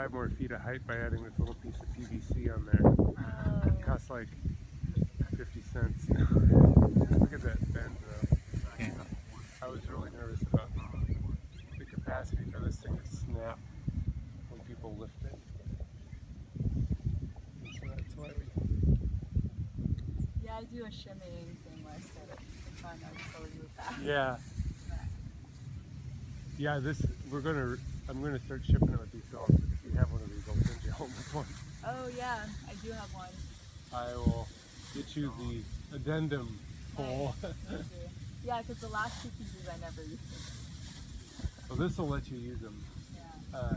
five more feet of height by adding this little piece of PVC on there. Oh. It costs like 50 cents. Look at that bend though. Yeah. I was really nervous about the capacity for this thing to snap when people lift it. So that's why we Yeah, I do a shimmying thing where I set it in front of so you with that. Yeah. Yeah, this we're gonna. I'm gonna start shipping it with these dogs. If you have one of these, I'll send you home with one. Oh yeah, I do have one. I will get you the addendum. Thank. Yeah, because the last two pieces I never used. Them. so this will let you use them. Yeah. Uh,